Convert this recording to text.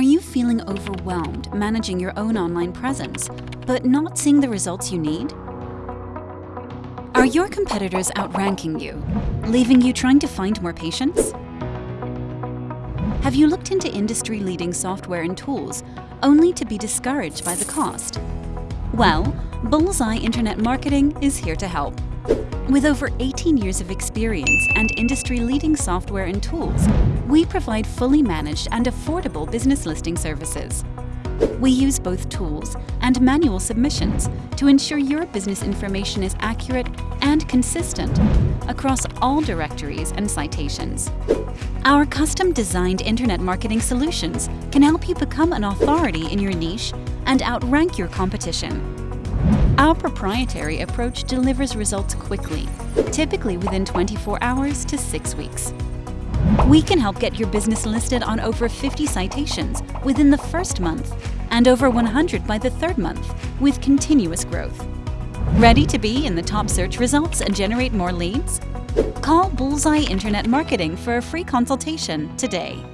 Are you feeling overwhelmed managing your own online presence, but not seeing the results you need? Are your competitors outranking you, leaving you trying to find more patients? Have you looked into industry-leading software and tools only to be discouraged by the cost? Well, Bullseye Internet Marketing is here to help. With over 18 years of experience and industry-leading software and tools, we provide fully managed and affordable business listing services. We use both tools and manual submissions to ensure your business information is accurate and consistent across all directories and citations. Our custom-designed internet marketing solutions can help you become an authority in your niche and outrank your competition. Our proprietary approach delivers results quickly, typically within 24 hours to 6 weeks. We can help get your business listed on over 50 citations within the first month and over 100 by the third month with continuous growth. Ready to be in the top search results and generate more leads? Call Bullseye Internet Marketing for a free consultation today.